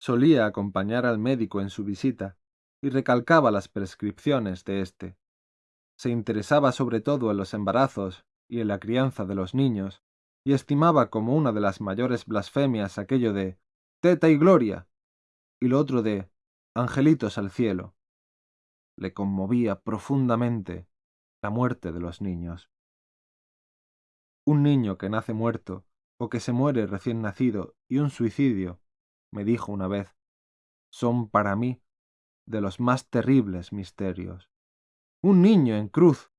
Solía acompañar al médico en su visita y recalcaba las prescripciones de éste. Se interesaba sobre todo en los embarazos y en la crianza de los niños, y estimaba como una de las mayores blasfemias aquello de teta y gloria, y lo otro de angelitos al cielo. Le conmovía profundamente la muerte de los niños. Un niño que nace muerto, o que se muere recién nacido, y un suicidio, me dijo una vez, son para mí de los más terribles misterios. Un niño en cruz.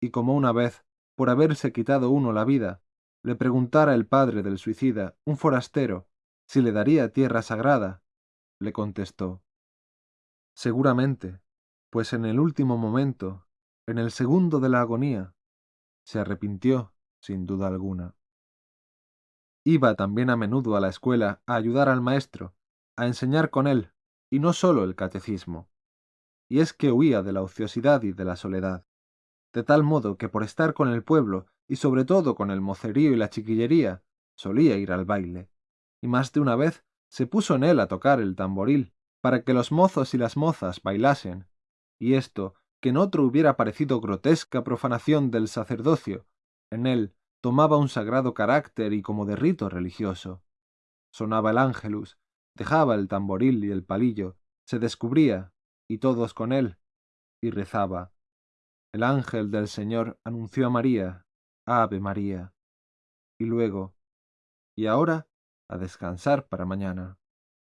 Y como una vez, por haberse quitado uno la vida, le preguntara el padre del suicida, un forastero, si le daría tierra sagrada, le contestó, Seguramente, pues en el último momento, en el segundo de la agonía, se arrepintió, sin duda alguna. Iba también a menudo a la escuela a ayudar al maestro, a enseñar con él, y no sólo el catecismo. Y es que huía de la ociosidad y de la soledad, de tal modo que por estar con el pueblo, y sobre todo con el mocerío y la chiquillería, solía ir al baile, y más de una vez se puso en él a tocar el tamboril, para que los mozos y las mozas bailasen, y esto, que en otro hubiera parecido grotesca profanación del sacerdocio, en él tomaba un sagrado carácter y como de rito religioso. Sonaba el ángelus, dejaba el tamboril y el palillo, se descubría, y todos con él, y rezaba. El ángel del Señor anunció a María, Ave María. Y luego, y ahora, a descansar para mañana.